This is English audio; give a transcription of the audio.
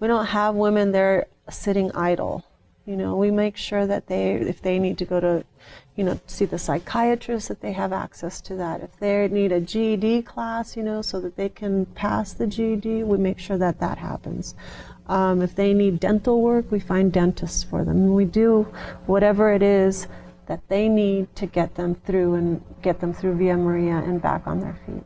we don't have women there sitting idle. You know, we make sure that they, if they need to go to, you know, see the psychiatrist, that they have access to that. If they need a GED class, you know, so that they can pass the GED, we make sure that that happens. Um, if they need dental work, we find dentists for them. We do whatever it is that they need to get them through and get them through Via Maria and back on their feet.